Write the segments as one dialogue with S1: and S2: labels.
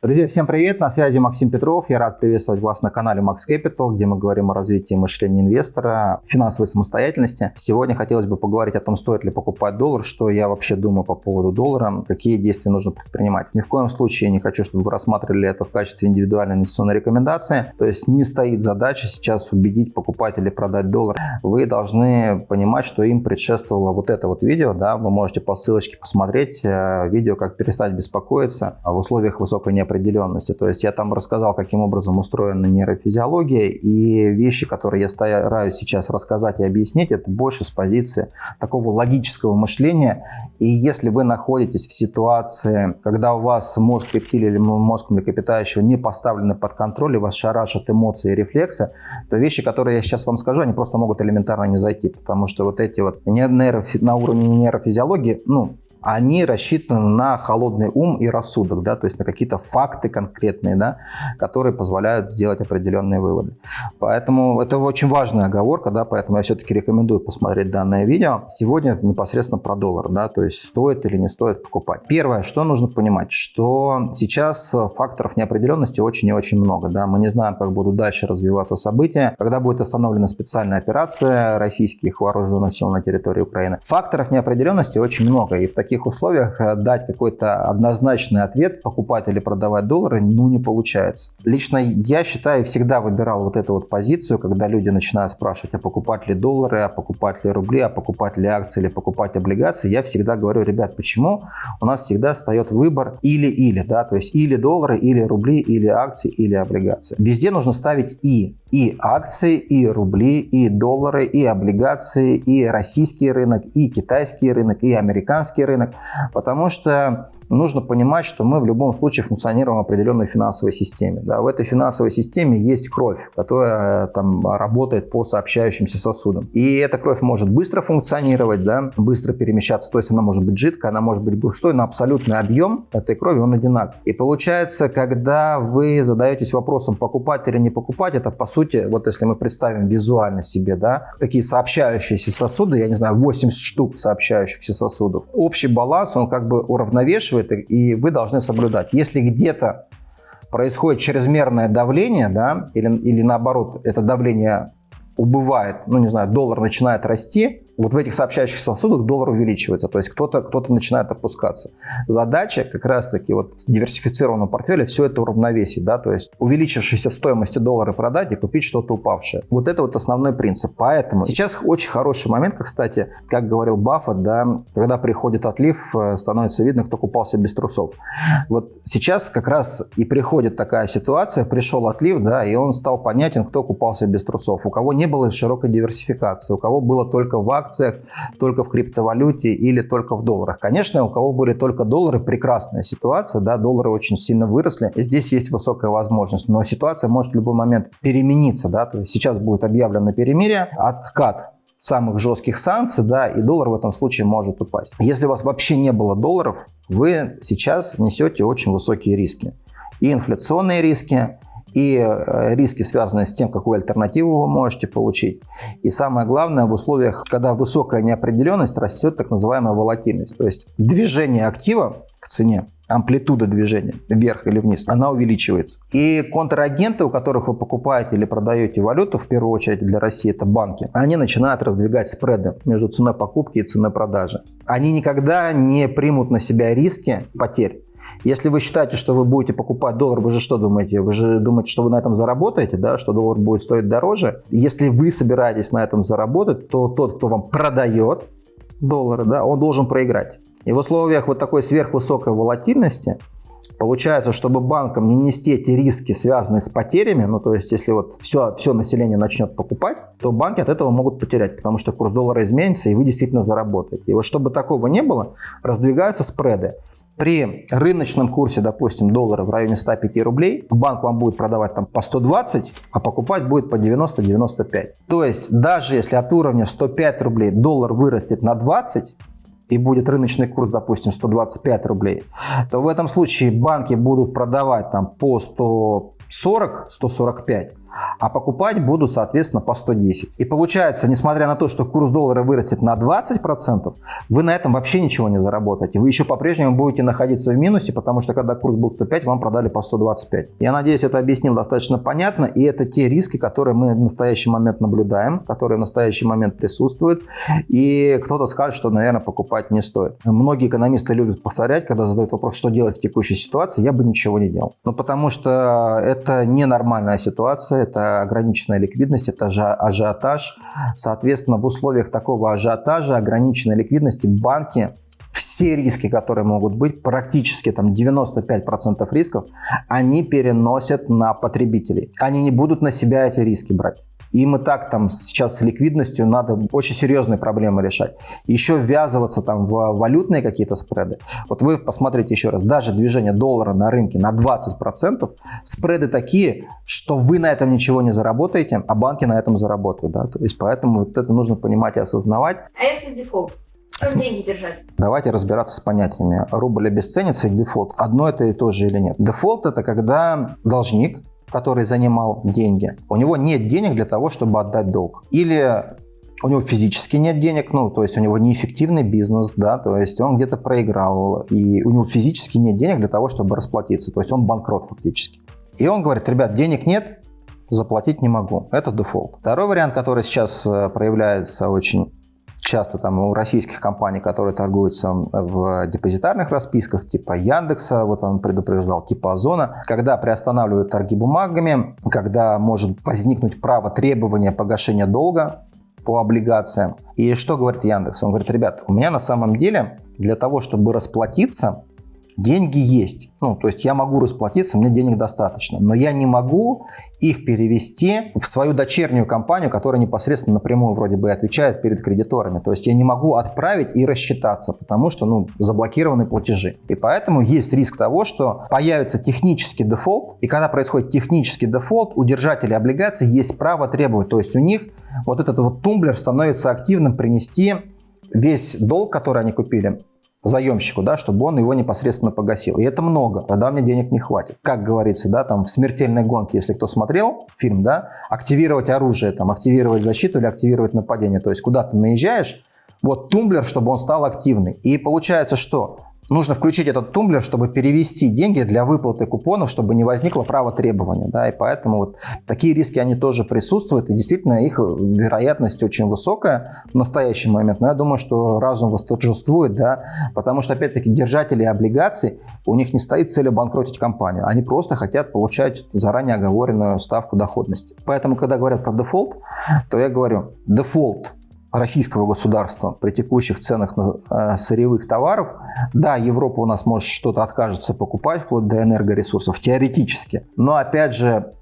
S1: Друзья, всем привет! На связи Максим Петров. Я рад приветствовать вас на канале Max Capital, где мы говорим о развитии мышления инвестора, финансовой самостоятельности. Сегодня хотелось бы поговорить о том, стоит ли покупать доллар, что я вообще думаю по поводу доллара, какие действия нужно предпринимать. Ни в коем случае не хочу, чтобы вы рассматривали это в качестве индивидуальной инвестиционной рекомендации. То есть не стоит задача сейчас убедить покупать или продать доллар. Вы должны понимать, что им предшествовало вот это вот видео. Да? Вы можете по ссылочке посмотреть э, видео, как перестать беспокоиться в условиях высокой неопределенности неопределенности. То есть я там рассказал, каким образом устроена нейрофизиология, и вещи, которые я стараюсь сейчас рассказать и объяснить, это больше с позиции такого логического мышления. И если вы находитесь в ситуации, когда у вас мозг рептилии или мозг млекопитающего не поставлены под контроль, и вас шарашат эмоции и рефлексы, то вещи, которые я сейчас вам скажу, они просто могут элементарно не зайти, потому что вот эти вот нейрофи на уровне нейрофизиологии, ну, они рассчитаны на холодный ум и рассудок, да, то есть на какие-то факты конкретные, да, которые позволяют сделать определенные выводы. Поэтому это очень важная оговорка, да, поэтому я все-таки рекомендую посмотреть данное видео. Сегодня непосредственно про доллар, да, то есть стоит или не стоит покупать. Первое, что нужно понимать, что сейчас факторов неопределенности очень и очень много, да, мы не знаем, как будут дальше развиваться события, когда будет остановлена специальная операция российских вооруженных сил на территории Украины. Факторов неопределенности очень много, и в таких таких условиях э, дать какой-то однозначный ответ, покупать или продавать доллары, ну, не получается. Лично я считаю, всегда выбирал вот эту вот позицию, когда люди начинают спрашивать, а покупать ли доллары, а покупать ли рубли, а покупать ли акции или покупать облигации. Я всегда говорю, ребят, почему у нас всегда встает выбор или-или, да, то есть или доллары, или рубли, или акции, или облигации. Везде нужно ставить и. И акции, и рубли, и доллары, и облигации, и российский рынок, и китайский рынок, и американский рынок. Потому что нужно понимать, что мы в любом случае функционируем в определенной финансовой системе. Да. В этой финансовой системе есть кровь, которая там работает по сообщающимся сосудам. И эта кровь может быстро функционировать, да, быстро перемещаться. То есть она может быть жидкой, она может быть густой, но абсолютный объем этой крови он одинаков. И получается, когда вы задаетесь вопросом покупать или не покупать, это по сути, вот если мы представим визуально себе, да, такие сообщающиеся сосуды, я не знаю, 80 штук сообщающихся сосудов. Общий баланс, он как бы уравновешивает спрашивает, и вы должны соблюдать. Если где-то происходит чрезмерное давление, да, или, или наоборот, это давление убывает, ну не знаю, доллар начинает расти, вот в этих сообщающих сосудах доллар увеличивается, то есть кто-то кто, -то, начинает опускаться. Задача как раз-таки вот диверсифицированного портфеля все это уравновесить, да, то есть увеличившиеся в стоимости доллара продать и купить что-то упавшее. Вот это вот основной принцип. Поэтому сейчас очень хороший момент, кстати, как говорил Баффет, да, когда приходит отлив, э, становится видно, кто купался без трусов. Вот сейчас как раз и приходит такая ситуация, пришел отлив, да, и он стал понятен, кто купался без трусов, у кого не было широкой диверсификации, у кого было только вак акциях, только в криптовалюте или только в долларах. Конечно, у кого были только доллары, прекрасная ситуация, да, доллары очень сильно выросли, здесь есть высокая возможность, но ситуация может в любой момент перемениться, да, то есть сейчас будет объявлено перемирие, откат самых жестких санкций, да, и доллар в этом случае может упасть. Если у вас вообще не было долларов, вы сейчас несете очень высокие риски. И инфляционные риски, и э, риски, связанные с тем, какую альтернативу вы можете получить. И самое главное, в условиях, когда высокая неопределенность, растет так называемая волатильность. То есть движение актива к цене, амплитуда движения вверх или вниз, она увеличивается. И контрагенты, у которых вы покупаете или продаете валюту, в первую очередь для России это банки, они начинают раздвигать спреды между ценой покупки и ценой продажи. Они никогда не примут на себя риски потерь. Если вы считаете, что вы будете покупать доллар, вы же что думаете? Вы же думаете, что вы на этом заработаете, да, что доллар будет стоить дороже. Если вы собираетесь на этом заработать, то тот, кто вам продает доллары, да, он должен проиграть. И в условиях вот такой сверхвысокой волатильности Получается, чтобы банкам не нести эти риски, связанные с потерями, ну то есть если вот все, все население начнет покупать, то банки от этого могут потерять, потому что курс доллара изменится и вы действительно заработаете. И вот чтобы такого не было, раздвигаются спреды. При рыночном курсе, допустим, доллара в районе 105 рублей, банк вам будет продавать там по 120, а покупать будет по 90-95. То есть даже если от уровня 105 рублей доллар вырастет на 20, и будет рыночный курс, допустим, 125 рублей, то в этом случае банки будут продавать там по 140-145, а покупать буду, соответственно, по 110. И получается, несмотря на то, что курс доллара вырастет на 20%, вы на этом вообще ничего не заработаете. Вы еще по-прежнему будете находиться в минусе, потому что когда курс был 105, вам продали по 125. Я надеюсь, это объяснил достаточно понятно, и это те риски, которые мы в настоящий момент наблюдаем, которые в настоящий момент присутствуют, и кто-то скажет, что, наверное, покупать не стоит. Многие экономисты любят повторять, когда задают вопрос, что делать в текущей ситуации, я бы ничего не делал. Ну, потому что это ненормальная ситуация, это ограниченная ликвидность, это ажиотаж. Соответственно, в условиях такого ажиотажа, ограниченной ликвидности банки все риски, которые могут быть, практически там 95% рисков, они переносят на потребителей. Они не будут на себя эти риски брать. Им и так там сейчас с ликвидностью надо очень серьезные проблемы решать. Еще ввязываться там в валютные какие-то спреды. Вот вы посмотрите еще раз, даже движение доллара на рынке на 20%, спреды такие, что вы на этом ничего не заработаете, а банки на этом заработают. Да? То есть поэтому вот это нужно понимать и осознавать.
S2: А если дефолт? Что деньги держать?
S1: Давайте разбираться с понятиями. Рубль обесценится и дефолт. Одно это и то же или нет? Дефолт это когда должник который занимал деньги, у него нет денег для того, чтобы отдать долг. Или у него физически нет денег, ну, то есть у него неэффективный бизнес, да, то есть он где-то проиграл, и у него физически нет денег для того, чтобы расплатиться, то есть он банкрот фактически. И он говорит, ребят, денег нет, заплатить не могу. Это дефолт. Второй вариант, который сейчас э, проявляется очень часто там у российских компаний, которые торгуются в депозитарных расписках, типа Яндекса, вот он предупреждал, типа Озона, когда приостанавливают торги бумагами, когда может возникнуть право требования погашения долга по облигациям. И что говорит Яндекс? Он говорит, ребят, у меня на самом деле для того, чтобы расплатиться, деньги есть. Ну, то есть я могу расплатиться, мне денег достаточно, но я не могу их перевести в свою дочернюю компанию, которая непосредственно напрямую вроде бы отвечает перед кредиторами. То есть я не могу отправить и рассчитаться, потому что ну, заблокированы платежи. И поэтому есть риск того, что появится технический дефолт, и когда происходит технический дефолт, у держателей облигаций есть право требовать. То есть у них вот этот вот тумблер становится активным принести весь долг, который они купили, заемщику, да, чтобы он его непосредственно погасил. И это много, тогда мне денег не хватит. Как говорится, да, там в смертельной гонке, если кто смотрел фильм, да, активировать оружие, там, активировать защиту или активировать нападение. То есть куда ты наезжаешь, вот тумблер, чтобы он стал активный. И получается что? Нужно включить этот тумблер, чтобы перевести деньги для выплаты купонов, чтобы не возникло право требования. Да, и поэтому вот такие риски, они тоже присутствуют, и действительно их вероятность очень высокая в настоящий момент. Но я думаю, что разум восторжествует, да, потому что, опять-таки, держатели облигаций, у них не стоит цель обанкротить компанию, они просто хотят получать заранее оговоренную ставку доходности. Поэтому, когда говорят про дефолт, то я говорю, дефолт российского государства при текущих ценах на э, сырьевых товаров, да, Европа у нас может что-то откажется покупать вплоть до энергоресурсов теоретически, но опять же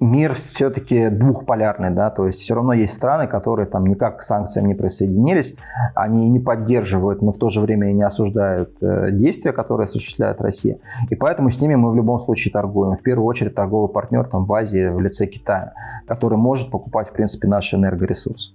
S1: мир все-таки двухполярный, да, то есть все равно есть страны, которые там никак к санкциям не присоединились, они не поддерживают, но в то же время и не осуждают э, действия, которые осуществляет Россия. И поэтому с ними мы в любом случае торгуем. В первую очередь торговый партнер там в Азии в лице Китая, который может покупать в принципе наши энергоресурсы.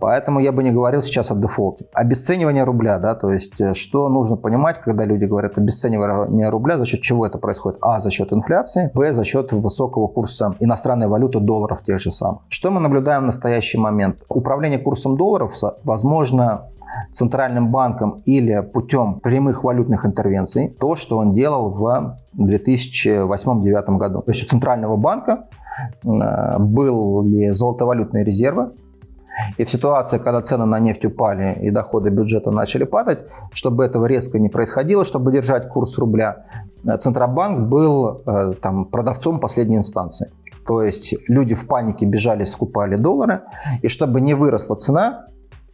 S1: Поэтому я бы не говорил сейчас о дефолте. Обесценивание рубля, да, то есть э, что нужно понимать, когда люди говорят обесценивание рубля, за счет чего это происходит? А, за счет инфляции, Б, за счет высокого курса иностранных иностранной валюты долларов тех же самых. Что мы наблюдаем в настоящий момент? Управление курсом долларов возможно центральным банком или путем прямых валютных интервенций, то, что он делал в 2008-2009 году. То есть у центрального банка э, были золотовалютные резервы, и в ситуации, когда цены на нефть упали и доходы бюджета начали падать, чтобы этого резко не происходило, чтобы держать курс рубля, э, Центробанк был э, там, продавцом последней инстанции. То есть люди в панике бежали, скупали доллары. И чтобы не выросла цена,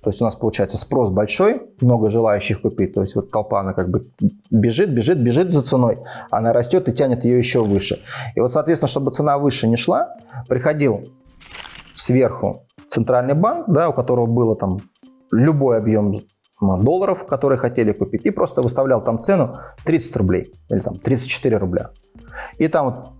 S1: то есть у нас получается спрос большой, много желающих купить. То есть вот толпа, она как бы бежит, бежит, бежит за ценой. Она растет и тянет ее еще выше. И вот, соответственно, чтобы цена выше не шла, приходил сверху центральный банк, да, у которого было там любой объем долларов, которые хотели купить, и просто выставлял там цену 30 рублей или там 34 рубля. И там вот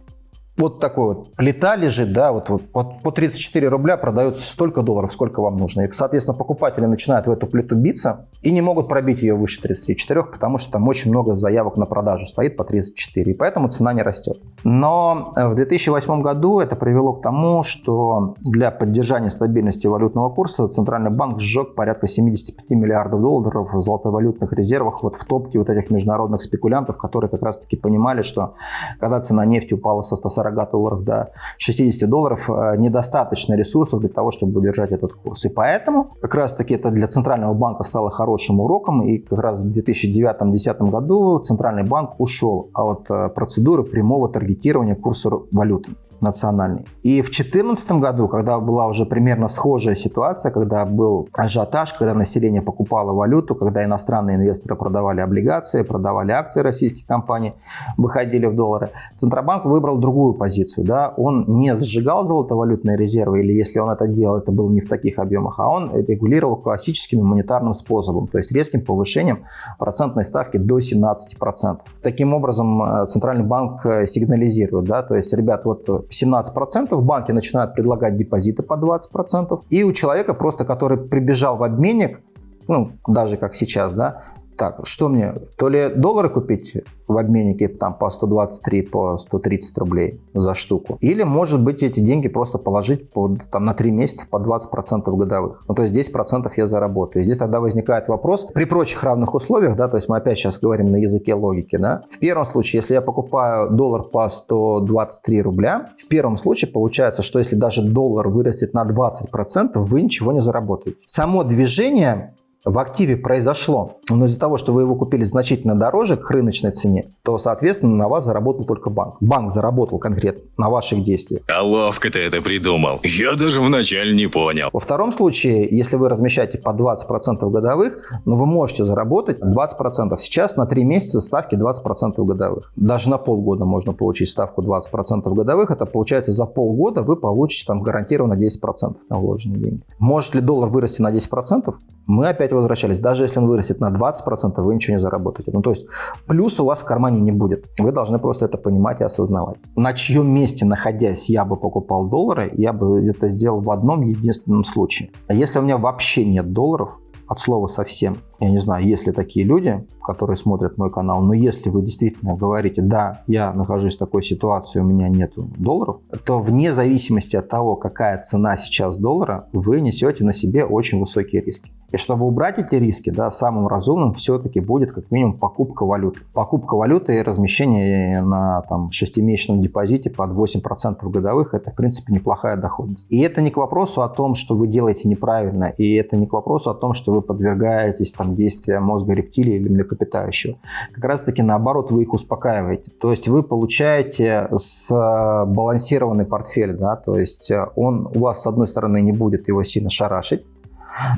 S1: вот такой вот плита лежит, да, вот, вот, по 34 рубля продается столько долларов, сколько вам нужно. И, соответственно, покупатели начинают в эту плиту биться и не могут пробить ее выше 34, потому что там очень много заявок на продажу стоит по 34, и поэтому цена не растет. Но в 2008 году это привело к тому, что для поддержания стабильности валютного курса Центральный банк сжег порядка 75 миллиардов долларов в золотовалютных резервах вот в топке вот этих международных спекулянтов, которые как раз-таки понимали, что когда цена нефти упала со 140 долларов до 60 долларов, э, недостаточно ресурсов для того, чтобы удержать этот курс. И поэтому как раз-таки это для Центрального банка стало хорошим уроком, и как раз в 2009-2010 году Центральный банк ушел от э, процедуры прямого таргетирования курса валюты национальный. И в 2014 году, когда была уже примерно схожая ситуация, когда был ажиотаж, когда население покупало валюту, когда иностранные инвесторы продавали облигации, продавали акции российских компаний, выходили в доллары, Центробанк выбрал другую позицию. Да? Он не сжигал золотовалютные резервы, или если он это делал, это было не в таких объемах, а он регулировал классическим монетарным способом, то есть резким повышением процентной ставки до 17%. Таким образом, э, Центральный банк э, сигнализирует, да, то есть, ребят, вот 17%, банки начинают предлагать депозиты по 20%, и у человека просто, который прибежал в обменник, ну, даже как сейчас, да, так, что мне, то ли доллары купить в обменнике там по 123, по 130 рублей за штуку, или, может быть, эти деньги просто положить под, там, на 3 месяца по 20% годовых. Ну, то есть 10% я заработаю. И здесь тогда возникает вопрос, при прочих равных условиях, да, то есть мы опять сейчас говорим на языке логики, да, в первом случае, если я покупаю доллар по 123 рубля, в первом случае получается, что если даже доллар вырастет на 20%, вы ничего не заработаете. Само движение в активе произошло, но из-за того, что вы его купили значительно дороже к рыночной цене, то, соответственно, на вас заработал только банк. Банк заработал конкретно на ваших действиях.
S3: А ловко ты это придумал. Я даже вначале не понял.
S1: Во втором случае, если вы размещаете по 20% годовых, ну, вы можете заработать 20%. Сейчас на 3 месяца ставки 20% годовых. Даже на полгода можно получить ставку 20% годовых. Это получается за полгода вы получите там гарантированно 10% на вложенные деньги. Может ли доллар вырасти на 10%? Мы опять возвращались. Даже если он вырастет на 20%, вы ничего не заработаете. Ну, то есть плюс у вас в кармане не будет. Вы должны просто это понимать и осознавать. На чьем месте, находясь, я бы покупал доллары, я бы это сделал в одном единственном случае. А если у меня вообще нет долларов, от слова совсем. Я не знаю, есть ли такие люди, которые смотрят мой канал, но если вы действительно говорите, да, я нахожусь в такой ситуации, у меня нет долларов, то вне зависимости от того, какая цена сейчас доллара, вы несете на себе очень высокие риски. И чтобы убрать эти риски, да, самым разумным все-таки будет как минимум покупка валюты. Покупка валюты и размещение на там, 6-месячном депозите под 8% годовых – это, в принципе, неплохая доходность. И это не к вопросу о том, что вы делаете неправильно, и это не к вопросу о том, что вы подвергаетесь там, действия мозга рептилии или млекопитающего. Как раз-таки наоборот, вы их успокаиваете. То есть вы получаете сбалансированный портфель, да, то есть он у вас, с одной стороны, не будет его сильно шарашить,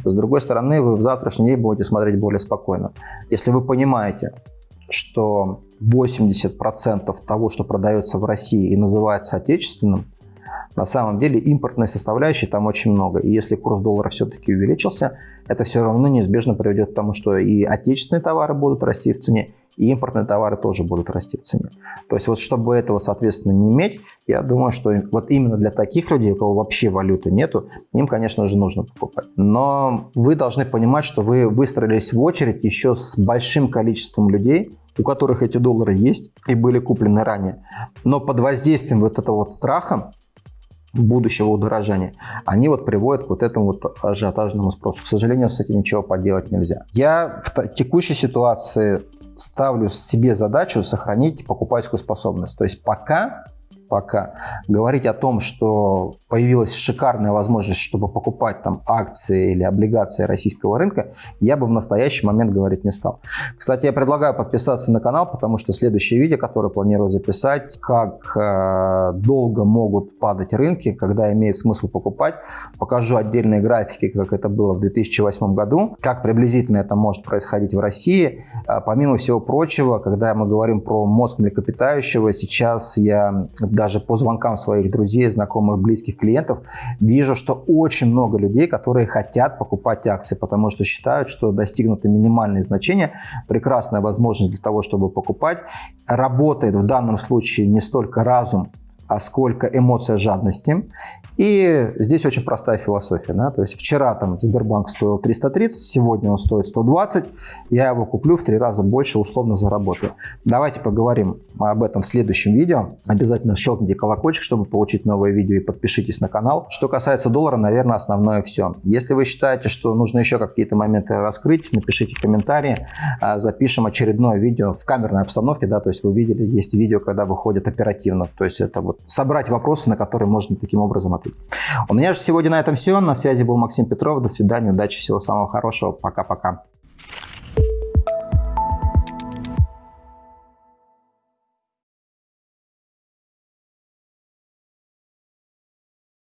S1: с другой стороны, вы в завтрашний день будете смотреть более спокойно. Если вы понимаете, что 80% того, что продается в России и называется отечественным, на самом деле импортной составляющей там очень много. И если курс доллара все-таки увеличился, это все равно неизбежно приведет к тому, что и отечественные товары будут расти в цене, и импортные товары тоже будут расти в цене. То есть вот чтобы этого, соответственно, не иметь, я думаю, что вот именно для таких людей, у кого вообще валюты нету, им, конечно же, нужно покупать. Но вы должны понимать, что вы выстроились в очередь еще с большим количеством людей, у которых эти доллары есть и были куплены ранее. Но под воздействием вот этого вот страха будущего удорожания, они вот приводят к вот этому вот ажиотажному спросу. К сожалению, с этим ничего поделать нельзя. Я в текущей ситуации ставлю себе задачу сохранить покупательскую способность. То есть пока пока. Говорить о том, что появилась шикарная возможность, чтобы покупать там акции или облигации российского рынка, я бы в настоящий момент говорить не стал. Кстати, я предлагаю подписаться на канал, потому что следующее видео, которое планирую записать, как э, долго могут падать рынки, когда имеет смысл покупать. Покажу отдельные графики, как это было в 2008 году, как приблизительно это может происходить в России. А, помимо всего прочего, когда мы говорим про мозг млекопитающего, сейчас я даже по звонкам своих друзей, знакомых, близких клиентов, вижу, что очень много людей, которые хотят покупать акции, потому что считают, что достигнуты минимальные значения, прекрасная возможность для того, чтобы покупать. Работает в данном случае не столько разум, а сколько эмоция жадности. И здесь очень простая философия. Да? То есть вчера там Сбербанк стоил 330, сегодня он стоит 120, я его куплю в три раза больше, условно заработаю. Давайте поговорим об этом в следующем видео. Обязательно щелкните колокольчик, чтобы получить новое видео и подпишитесь на канал. Что касается доллара, наверное, основное все. Если вы считаете, что нужно еще какие-то моменты раскрыть, напишите комментарии, а, запишем очередное видео в камерной обстановке, да, то есть вы видели, есть видео, когда выходит оперативно, то есть это вот собрать вопросы, на которые можно таким образом ответить. У меня же сегодня на этом все, на связи был Максим Петров, до свидания, удачи, всего самого хорошего, пока-пока.